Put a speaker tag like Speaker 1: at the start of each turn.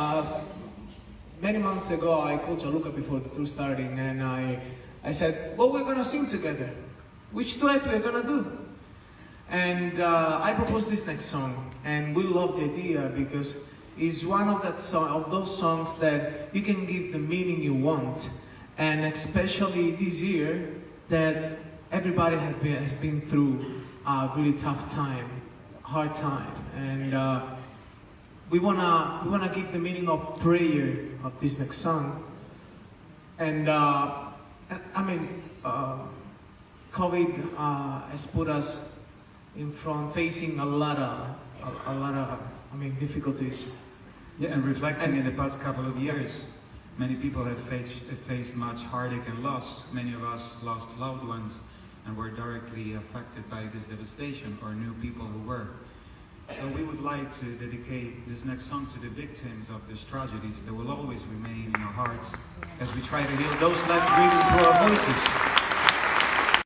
Speaker 1: uh, many months ago, I called Gianluca before the tour starting, and I, I said, "Well, we're gonna sing together. Which duet we're gonna do?" And uh, I proposed this next song, and we love the idea because it's one of that of those songs that you can give the meaning you want, and especially this year that everybody has been, has been through a really tough time, hard time, and uh, we wanna we wanna give the meaning of prayer of this next song, and uh, I mean, uh, COVID uh, has put us in front, facing a lot of a, a lot of I mean difficulties.
Speaker 2: Yeah, and reflecting
Speaker 1: And-
Speaker 2: in the past couple of years, many people have faced, have faced much heartache and loss. Many of us lost loved ones and were directly affected by this devastation, or knew people who were. So we would like to dedicate this next song to the victims of these tragedies that will always remain in our hearts as we try to heal those left grieving through our voices.